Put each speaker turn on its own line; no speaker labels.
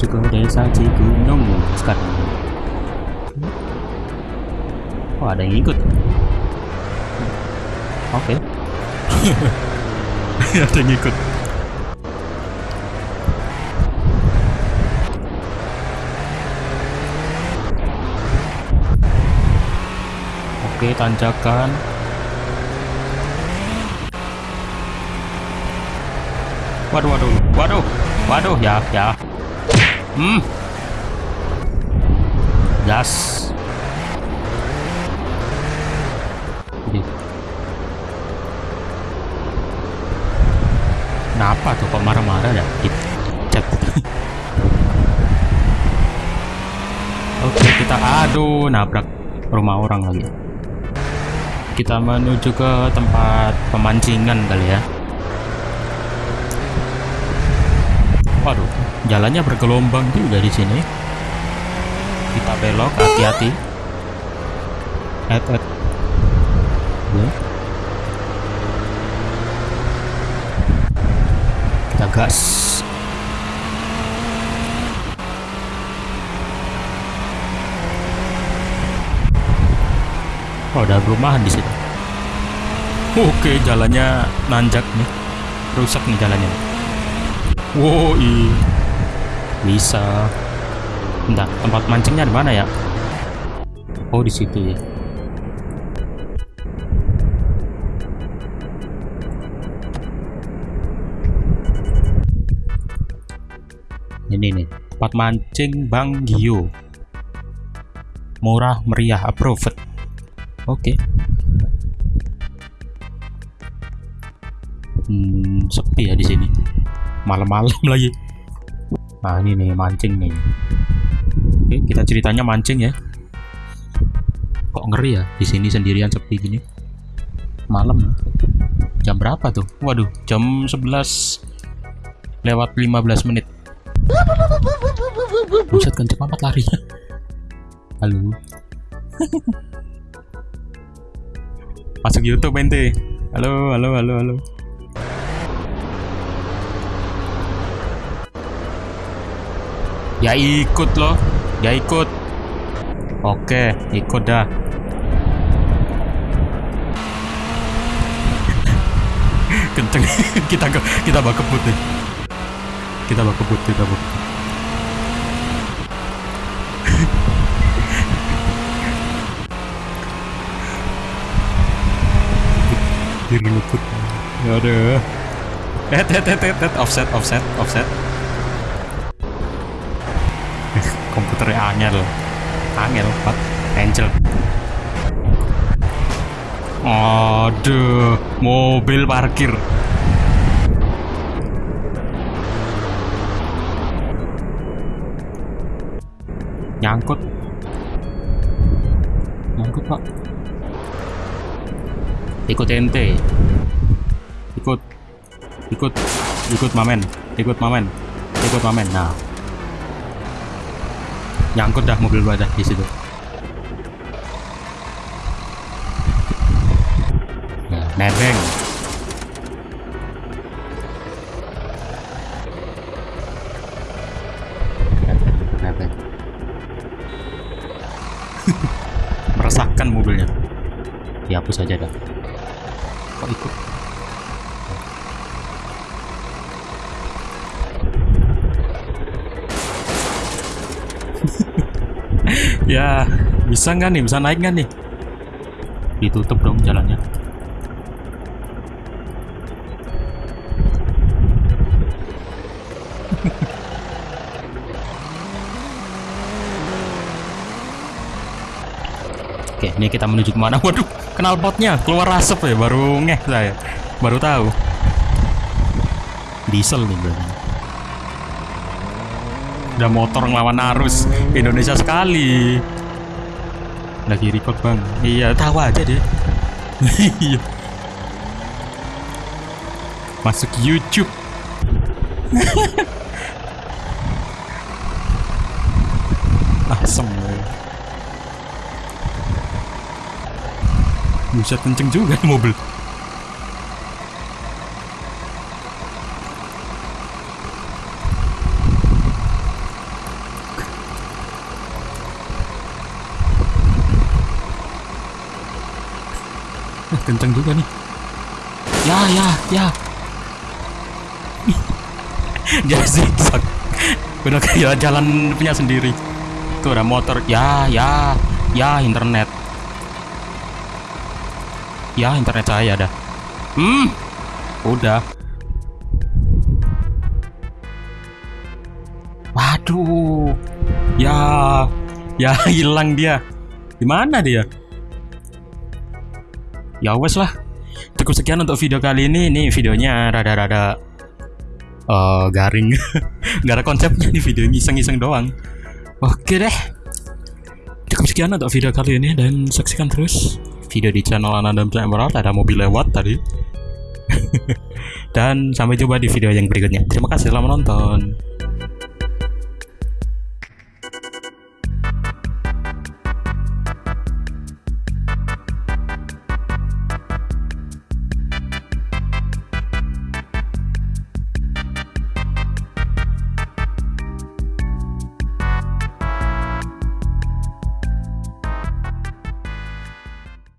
menuju ke desa Cigunung sekarang. Oh ada yang ikut. Oke.
ada yang ikut.
Oke tanjakan. Waduh waduh waduh waduh ya ya. Hmm. Gas. Kenapa tuh kok marah-marah ya? Chat. Oke, kita aduh nabrak rumah orang lagi. Kita menuju ke tempat pemancingan kali ya. Waduh, jalannya bergelombang juga di sini. Kita belok, hati-hati. Et, et. Ya. Kita gas. Oh, ada perumahan di situ. Oke, jalannya nanjak nih. Rusak nih jalannya. Wow, i. Bisa. Bentar, tempat mancingnya di mana ya? Oh, di situ ya. Ini nih, tempat mancing Bang Gio. Murah meriah approved. Oke. Hmm, sepi ya di sini. Malam-malam lagi. Nah, ini nih mancing nih. Oke, kita ceritanya mancing ya. Kok ngeri ya di sini sendirian sepi gini. Malam. Jam berapa tuh? Waduh, jam 11 lewat 15 menit. Buset kenceng amat larinya. Halo. Masuk YouTube ente. Halo, halo, halo, halo. Ya ikut loh. Ya ikut. Oke, ikut dah. Kenceng kita ke kita bak kebut nih. Kita bak kebut, kita bak kebut. Diri luput. Ya ada. Eh, eh, eh, eh, eh, offset, offset, offset. Komputernya angel angel pak. Angel. Aduh mobil parkir. Nyangkut. Nyangkut pak. Ikut ente ikut. Ikut. Ikut mamen. Ikut mamen. Ikut mamen. Nah nyangkut dah mobil gua dah di situ. Nebeng. Nebeng, nebeng. Meresahkan mobilnya. Dihapus aja dah. Kok ikut? Ya bisa nggak nih bisa naik nggak nih ditutup dong jalannya Oke, ini kita menuju ke mana? Waduh, kenal potnya, keluar asap ya, baru ngeh saya, baru tahu. Diesel nih berarti. Udah motor ngelawan arus. Indonesia sekali. Lagi record bang? Iya tahu aja deh. Iya. Masuk YouTube. Asem Buset kenceng juga mobil kenceng juga nih. Ya, ya, ya. Dia zigzag. Udah kayak jalan punya sendiri. Tuh ada motor. Ya, ya, ya internet. Ya internet saya dah. Hmm, udah. Waduh. Ya, ya hilang dia. Di mana dia? Ya wes lah. Cukup sekian untuk video kali ini. Ini videonya rada-rada eh, garing. Gak ada konsepnya nih video iseng-iseng doang. Oke deh. Cukup sekian untuk video kali ini dan saksikan terus video di channel Ananda Emerald ada mobil lewat tadi. dan sampai jumpa di video yang berikutnya. Terima kasih telah menonton.